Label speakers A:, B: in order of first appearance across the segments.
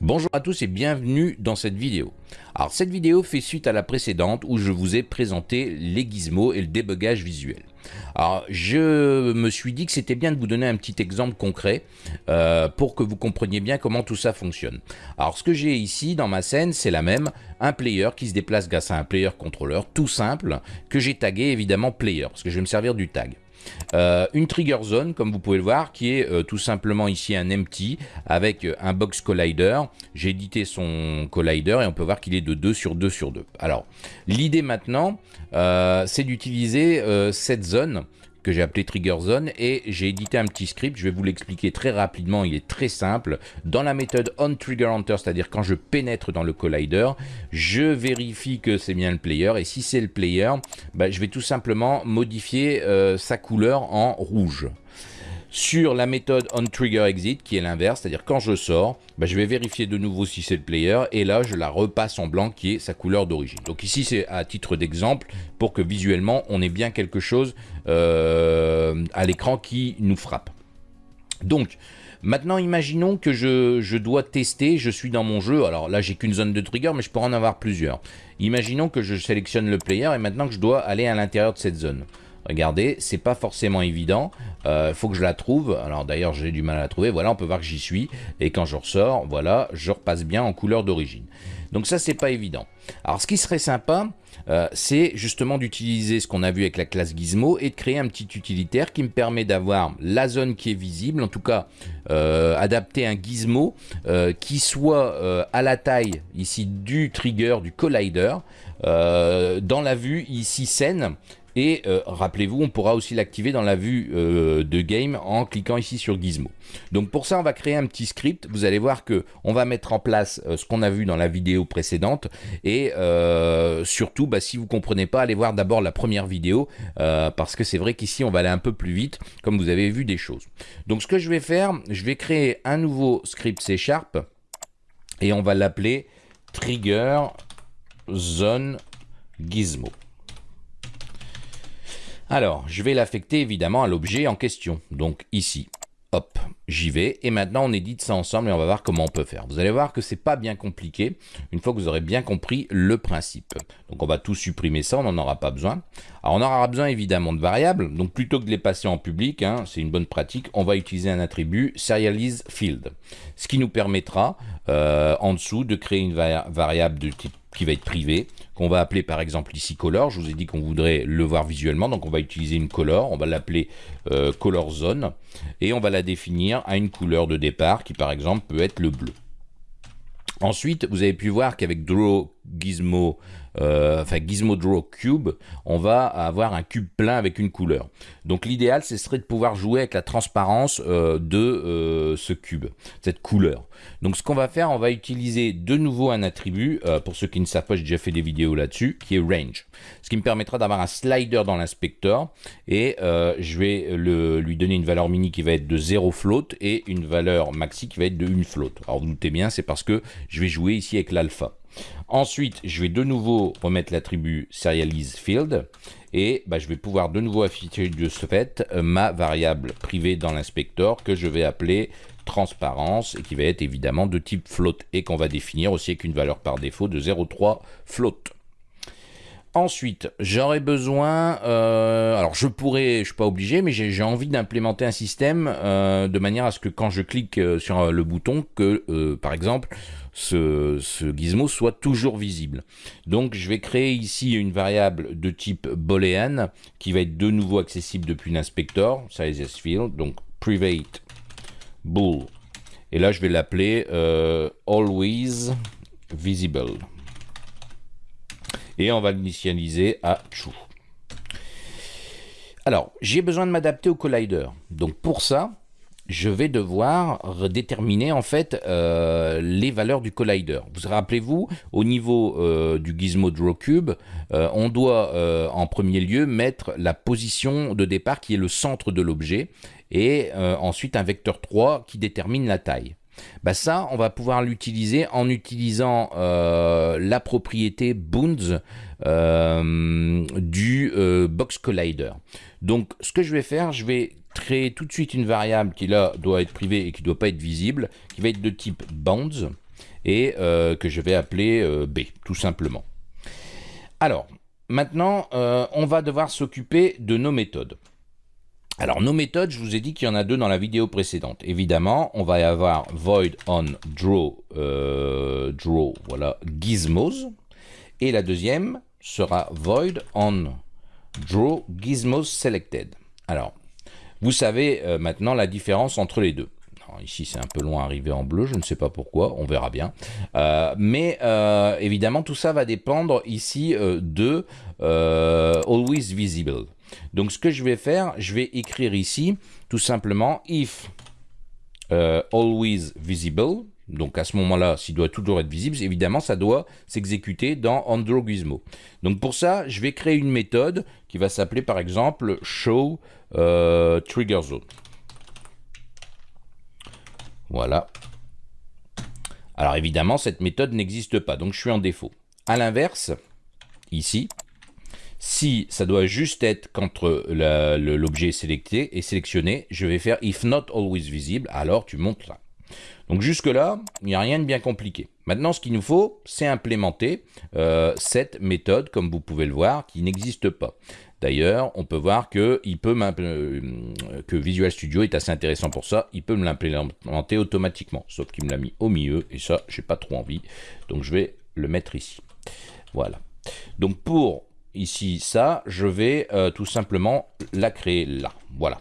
A: Bonjour à tous et bienvenue dans cette vidéo. Alors cette vidéo fait suite à la précédente où je vous ai présenté les gizmos et le débugage visuel. Alors je me suis dit que c'était bien de vous donner un petit exemple concret euh, pour que vous compreniez bien comment tout ça fonctionne. Alors ce que j'ai ici dans ma scène c'est la même, un player qui se déplace grâce à un player contrôleur tout simple que j'ai tagué évidemment player parce que je vais me servir du tag. Euh, une trigger zone, comme vous pouvez le voir, qui est euh, tout simplement ici un empty avec euh, un box collider. J'ai édité son collider et on peut voir qu'il est de 2 sur 2 sur 2. Alors, l'idée maintenant, c'est d'utiliser cette zone que j'ai appelé Trigger Zone et j'ai édité un petit script, je vais vous l'expliquer très rapidement, il est très simple. Dans la méthode onTriggerHunter, c'est-à-dire quand je pénètre dans le collider, je vérifie que c'est bien le player et si c'est le player, bah, je vais tout simplement modifier euh, sa couleur en rouge sur la méthode onTriggerExit qui est l'inverse, c'est-à-dire quand je sors, bah, je vais vérifier de nouveau si c'est le player et là je la repasse en blanc qui est sa couleur d'origine. Donc ici c'est à titre d'exemple pour que visuellement on ait bien quelque chose euh, à l'écran qui nous frappe. Donc Maintenant, imaginons que je, je, dois tester, je suis dans mon jeu, alors là j'ai qu'une zone de trigger, mais je pourrais en avoir plusieurs. Imaginons que je sélectionne le player et maintenant que je dois aller à l'intérieur de cette zone. Regardez, c'est pas forcément évident. Il euh, faut que je la trouve. Alors d'ailleurs, j'ai du mal à la trouver. Voilà, on peut voir que j'y suis. Et quand je ressors, voilà, je repasse bien en couleur d'origine. Donc ça, c'est pas évident. Alors ce qui serait sympa, euh, c'est justement d'utiliser ce qu'on a vu avec la classe Gizmo et de créer un petit utilitaire qui me permet d'avoir la zone qui est visible, en tout cas euh, adapter un Gizmo qui soit à la taille ici du trigger, du collider, dans la vue ici scène et euh, rappelez-vous, on pourra aussi l'activer dans la vue euh, de game en cliquant ici sur Gizmo. Donc pour ça, on va créer un petit script. Vous allez voir que on va mettre en place euh, ce qu'on a vu dans la vidéo précédente. Et surtout, bah, si vous comprenez pas, allez voir d'abord la première vidéo parce que c'est vrai qu'ici, on va aller un peu plus vite, comme vous avez vu des choses. Donc ce que je vais faire, je vais créer un nouveau script C Sharp et on va l'appeler Trigger Zone Gizmo. Alors, je vais l'affecter évidemment à l'objet en question, donc ici. Hop, j'y vais. Et maintenant, on édite ça ensemble et on va voir comment on peut faire. Vous allez voir que c'est pas bien compliqué, une fois que vous aurez bien compris le principe. Donc, on va tout supprimer ça, on n'en aura pas besoin. Alors, on aura besoin évidemment de variables. Donc, plutôt que de les passer en public, hein, c'est une bonne pratique, on va utiliser un attribut serializeField. Ce qui nous permettra, euh, en dessous, de créer une variable de type qui va être privé, qu'on va appeler par exemple ici color. Je vous ai dit qu'on voudrait le voir visuellement, donc on va utiliser une color, on va l'appeler euh, color zone, et on va la définir à une couleur de départ qui par exemple peut être le bleu. Ensuite, vous avez pu voir qu'avec Draw Gizmo euh, Gizmo Draw Cube, on va avoir un cube plein avec une couleur. Donc l'idéal, ce serait de pouvoir jouer avec la transparence euh, de euh, ce cube, cette couleur. Donc ce qu'on va faire, on va utiliser de nouveau un attribut, pour ceux qui ne savent pas, j'ai déjà fait des vidéos là-dessus, qui est Range. Ce qui me permettra d'avoir un slider dans l'inspecteur, et je vais lui donner une valeur mini qui va être de 0 float, et une valeur maxi qui va être de 1 float. Alors vous doutez bien, c'est parce que je vais jouer ici avec l'alpha. Ensuite, je vais de nouveau remettre l'attribut serializeField et bah, je vais pouvoir de nouveau afficher de ce fait euh, ma variable privée dans l'inspecteur que je vais appeler transparence et qui va être évidemment de type float et qu'on va définir aussi avec une valeur par défaut de 0,3 float. Ensuite, j'aurais besoin, euh, alors je pourrais, je suis pas obligé, mais j'ai envie d'implémenter un système euh, de manière à ce que quand je clique sur le bouton, que par exemple, ce, gizmo soit toujours visible. Donc je vais créer ici une variable de type boolean qui va être de nouveau accessible depuis l'inspecteur, size field, donc private bool. Et là je vais l'appeler euh, always visible. Et on va l'initialiser à true. Alors, j'ai besoin de m'adapter au collider. Donc pour ça, je vais devoir déterminer en fait euh, les valeurs du collider. Vous rappelez-vous, au niveau euh, du gizmo draw cube, euh, on doit en premier lieu mettre la position de départ qui est le centre de l'objet et ensuite un vecteur 3 qui détermine la taille. Bah ça, on va pouvoir l'utiliser en utilisant la propriété bounds du box collider. Donc, ce que je vais faire, je vais créer tout de suite une variable qui là doit être privée et qui ne doit pas être visible, qui va être de type bounds. et que je vais appeler B, tout simplement. Alors, maintenant, on va devoir s'occuper de nos méthodes. Alors nos méthodes, je vous ai dit qu'il y en a deux dans la vidéo précédente. Évidemment, on va avoir void on draw, euh, draw, voilà, gizmos. Et la deuxième sera void on draw gizmos selected. Alors, vous savez euh, maintenant la différence entre les deux. ici, c'est un peu loin arrivé en bleu, je ne sais pas pourquoi, on verra bien. Euh, mais évidemment, tout ça va dépendre ici de always visible. Donc ce que je vais faire, je vais écrire ici tout simplement if euh, always visible. Donc à ce moment-là, s'il doit toujours être visible, évidemment, ça doit s'exécuter dans AndroGizmo. Donc pour ça, je vais créer une méthode qui va s'appeler par exemple show euh, trigger zone. Voilà. Alors évidemment, cette méthode n'existe pas, donc je suis en défaut. À l'inverse, ici, si ça doit juste être quand l'objet sélecté et sélectionné, je vais faire if not always visible, alors tu montes ça. Donc jusque là, il n'y a rien de bien compliqué. Maintenant, ce qu'il nous faut, c'est implémenter euh, cette méthode, comme vous pouvez le voir, qui n'existe pas. D'ailleurs, on peut voir que, euh, que Visual Studio est assez intéressant pour ça. Il peut me l'implémenter automatiquement, sauf qu'il me l'a mis au milieu, et ça, j'ai pas trop envie. Donc je vais le mettre ici. Voilà. Donc pour ici ça, je vais euh, tout simplement la créer là. Voilà.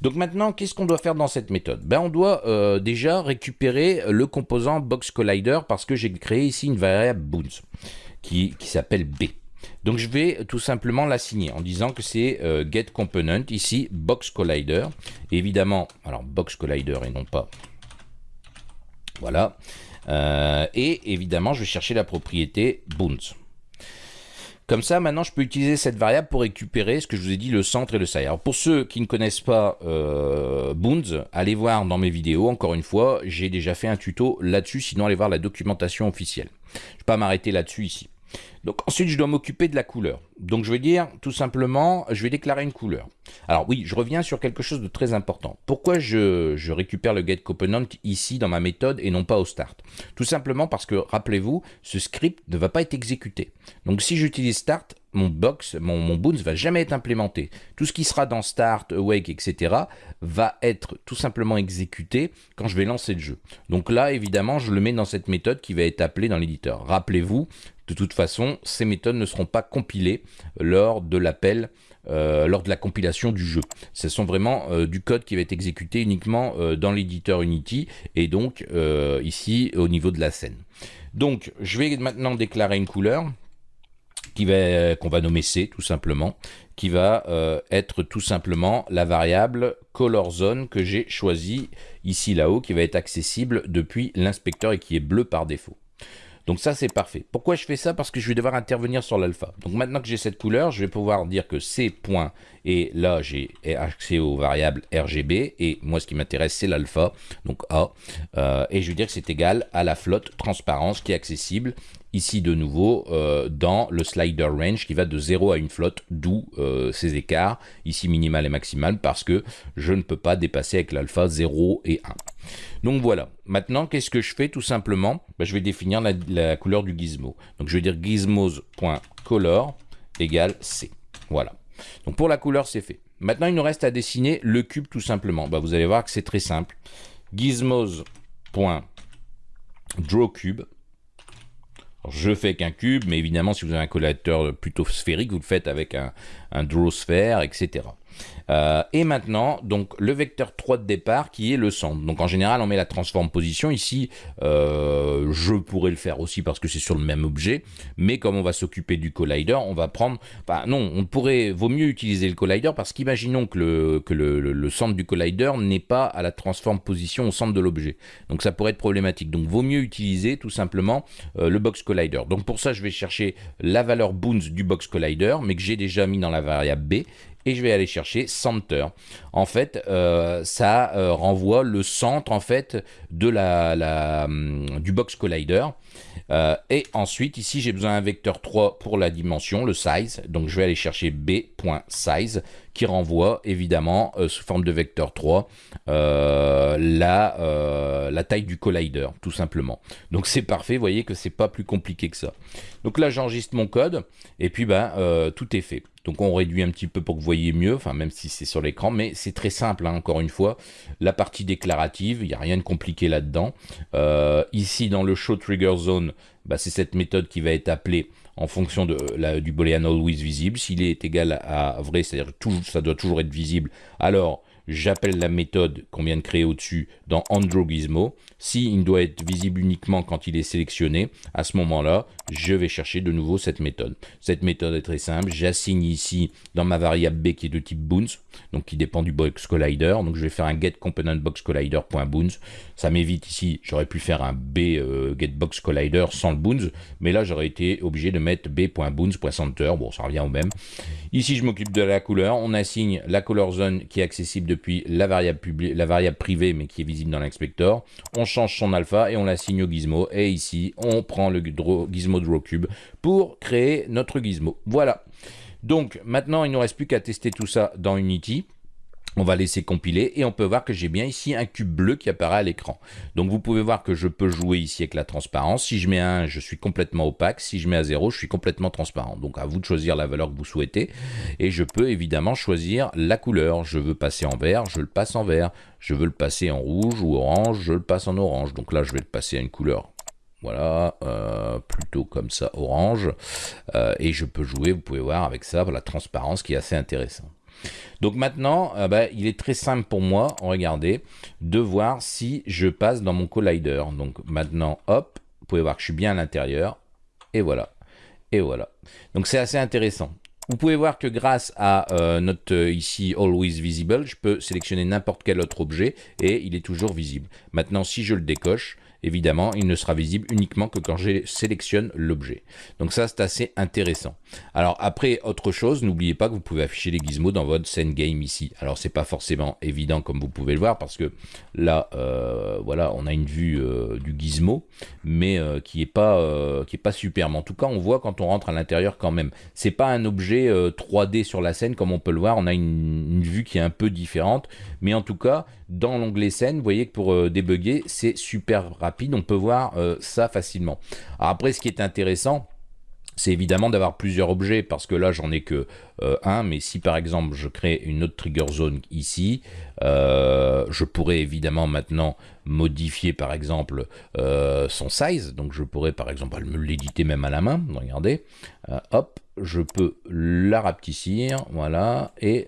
A: Donc maintenant, qu'est-ce qu'on doit faire dans cette méthode? Ben, On doit euh, déjà récupérer le composant Box Collider parce que j'ai créé ici une variable boons qui, s'appelle B. Donc je vais tout simplement l'assigner en disant que c'est euh, get component, ici box collider. évidemment, alors box collider et non pas. Voilà. et évidemment, je vais chercher la propriété boons. Comme ça, maintenant, je peux utiliser cette variable pour récupérer ce que je vous ai dit, le centre et le side. Pour ceux qui ne connaissent pas euh, Boons, allez voir dans mes vidéos, encore une fois, j'ai déjà fait un tuto là-dessus, sinon allez voir la documentation officielle. Je ne vais pas m'arrêter là-dessus ici. Donc ensuite, je dois m'occuper de la couleur. Donc je vais dire tout simplement, je vais déclarer une couleur. Alors oui, je reviens sur quelque chose de très important. Pourquoi je, récupère le getComponent ici dans ma méthode et non pas au start? Tout simplement parce que, rappelez-vous, ce script ne va pas être exécuté. Donc si j'utilise start, mon box, mon, mon va jamais être implémenté. Tout ce qui sera dans start, awake, etc. va être tout simplement exécuté quand je vais lancer le jeu. Donc là, évidemment, je le mets dans cette méthode qui va être appelée dans l'éditeur. Rappelez-vous, de toute façon, ces méthodes ne seront pas compilées lors de l'appel, euh, lors de la compilation du jeu. Ce sont vraiment euh, du code qui va être exécuté uniquement euh, dans l'éditeur Unity et donc ici au niveau de la scène. Donc, je vais maintenant déclarer une couleur qu'on va nommer C tout simplement, qui va être tout simplement la variable color zone que j'ai choisie ici là-haut, qui va être accessible depuis l'inspecteur et qui est bleu par défaut. Donc ça, c'est parfait. Pourquoi je fais ça? Parce que je vais devoir intervenir sur l'alpha. Donc maintenant que j'ai cette couleur, je vais pouvoir dire que C point, et là j'ai accès aux variables RGB, et moi ce qui m'intéresse c'est l'alpha, donc A, euh, et je vais dire que c'est égal à la flotte transparence qui est accessible ici de nouveau euh, dans le slider range qui va de 0 à une flotte, d'où euh, ces écarts, ici minimal et maximal, parce que je ne peux pas dépasser avec l'alpha 0 et 1. Donc voilà, maintenant qu'est-ce que je fais tout simplement? Ben, Je vais définir la, couleur du gizmo. Donc je vais dire gizmos.color égale C. Voilà. Donc pour la couleur c'est fait. Maintenant il nous reste à dessiner le cube tout simplement. Ben, vous allez voir que c'est très simple. Gizmos.drawCube je fais qu'un cube, mais évidemment, si vous avez un collateur plutôt sphérique, vous le faites avec un, un draw sphere, etc. Euh, et maintenant, donc le vecteur 3 de départ qui est le centre. Donc en général, on met la transform position. Ici, euh, je pourrais le faire aussi parce que c'est sur le même objet. Mais comme on va s'occuper du collider, on va prendre... Enfin non, on pourrait... Vaut mieux utiliser le collider parce qu'imaginons que, le, centre du collider n'est pas à la transform position au centre de l'objet. Donc ça pourrait être problématique. Donc vaut mieux utiliser tout simplement euh, le box collider. Donc pour ça, je vais chercher la valeur boons du box collider, mais que j'ai déjà mis dans la variable B et je vais aller chercher center. En fait, euh, ça euh, renvoie le centre en fait de la, hum, du box collider. Euh, et ensuite, ici, j'ai besoin d'un vecteur 3 pour la dimension, le size. Donc, je vais aller chercher b.size qui renvoie évidemment sous forme de vecteur 3 la, la taille du collider, tout simplement. Donc, c'est parfait. Vous voyez que c'est pas plus compliqué que ça. Donc là, j'enregistre mon code et puis ben, tout est fait. Donc on réduit un petit peu pour que vous voyez mieux, enfin même si c'est sur l'écran, mais c'est très simple, hein, encore une fois. La partie déclarative, il n'y a rien de compliqué là-dedans. Euh, ici dans le Show Trigger Zone, bah, c'est cette méthode qui va être appelée en fonction du boolean always visible. S'il est égal à vrai, c'est-à-dire ça doit toujours être visible, alors j'appelle la méthode qu'on vient de créer au-dessus dans AndroGizmo. Si il doit être visible uniquement quand il est sélectionné, à ce moment-là, je vais chercher de nouveau cette méthode. Cette méthode est très simple. J'assigne ici dans ma variable b qui est de type boons, donc qui dépend du box collider. Donc je vais faire un get. Ça m'évite ici, j'aurais pu faire un b euh, get box collider sans le boons, mais là j'aurais été obligé de mettre b.boons.center. Bon, ça revient au même. Ici, je m'occupe de la couleur. On assigne la color zone qui est accessible depuis la variable, la variable privée, mais qui est visible dans l'inspecteur. On change son alpha et on l'assigne au gizmo. Et ici, on prend le gizmo drawcube pour créer notre gizmo. Voilà. Donc, maintenant, il ne nous reste plus qu'à tester tout ça dans Unity. On va laisser compiler et on peut voir que j'ai bien ici un cube bleu qui apparaît à l'écran. Donc vous pouvez voir que je peux jouer ici avec la transparence. Si je mets un 1, je suis complètement opaque. Si je mets à 0, je suis complètement transparent. Donc à vous de choisir la valeur que vous souhaitez. Et je peux évidemment choisir la couleur. Je veux passer en vert, je le passe en vert. Je veux le passer en rouge ou orange, je le passe en orange. Donc là, je vais le passer à une couleur voilà, euh, plutôt comme ça, orange. Euh, et je peux jouer, vous pouvez voir avec ça, la transparence qui est assez intéressant. Donc maintenant, euh, bah, il est très simple pour moi, regardez, de voir si je passe dans mon collider. Donc maintenant, hop, vous pouvez voir que je suis bien à l'intérieur. Et voilà. Et voilà. Donc c'est assez intéressant. Vous pouvez voir que grâce à euh, notre euh, ici Always Visible, je peux sélectionner n'importe quel autre objet et il est toujours visible. Maintenant, si je le décoche, évidemment, il ne sera visible uniquement que quand je sélectionne l'objet. Donc ça, c'est assez intéressant. Alors après, autre chose, n'oubliez pas que vous pouvez afficher les gizmos dans votre scène game ici. Alors c'est pas forcément évident comme vous pouvez le voir parce que là, euh, voilà, on a une vue euh, du gizmo, mais euh, qui est pas qui. En tout cas, on voit quand on rentre à l'intérieur quand même. C'est pas un objet 3D sur la scène comme on peut le voir. On a une, vue qui est un peu différente, mais en tout cas, dans l'onglet scène, vous voyez que pour débugger, c'est super rapide. On peut voir ça facilement. Alors après, ce qui est intéressant, c'est évidemment d'avoir plusieurs objets, parce que là, j'en ai que euh, un, mais si par exemple, je crée une autre trigger zone ici, euh, je pourrais évidemment maintenant modifier par exemple euh, son size, donc je pourrais par exemple l'éditer même à la main, regardez, hop, je peux la rapetissir, voilà, et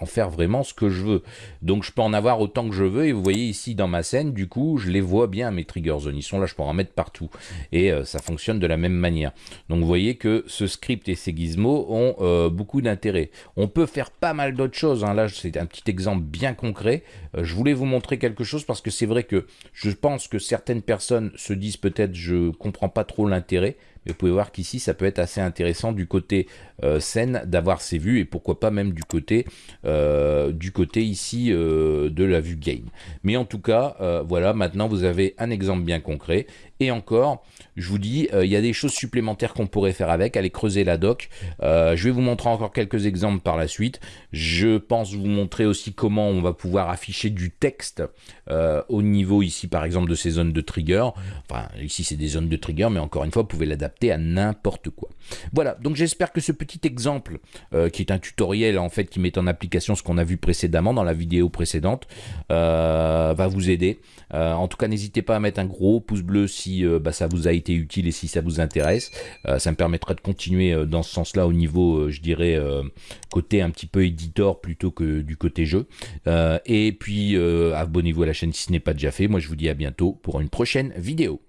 A: en faire vraiment ce que je veux. Donc je peux en avoir autant que je veux, et vous voyez ici dans ma scène, du coup, je les vois bien mes trigger zones, ils sont là, je peux en mettre partout, et ça fonctionne de la même manière. Donc vous voyez que ce script et ces gizmos ont beaucoup d'intérêt. On peut faire pas mal d'autres choses, hein. là c'est un petit exemple bien concret. Euh, je voulais vous montrer quelque chose parce que c'est vrai que je pense que certaines personnes se disent peut-être je comprends pas trop l'intérêt, vous pouvez voir qu'ici ça peut être assez intéressant du côté euh, scène d'avoir ces vues et pourquoi pas même du côté euh, du côté ici de la vue game. Mais en tout cas, voilà, maintenant vous avez un exemple bien concret et encore, je vous dis, il y a des choses supplémentaires qu'on pourrait faire avec, aller creuser la doc. je vais vous montrer encore quelques exemples par la suite. Je pense vous montrer aussi comment on va pouvoir afficher du texte euh, au niveau ici par exemple de ces zones de trigger. Enfin ici c'est des zones de trigger mais encore une fois vous pouvez l'adapter à n'importe quoi. Voilà donc j'espère que ce petit exemple euh, qui est un tutoriel en fait qui met en application ce qu'on a vu précédemment dans la vidéo précédente euh, va vous aider. en tout cas n'hésitez pas à mettre un gros pouce bleu si bah, ça vous a été utile et si ça vous intéresse. ça me permettra de continuer dans ce sens là au niveau je dirais côté un petit peu éditeur plutôt que du côté jeu. et puis euh, abonnez-vous à la chaîne si ce n'est pas déjà fait. Moi, je vous dis à bientôt pour une prochaine vidéo.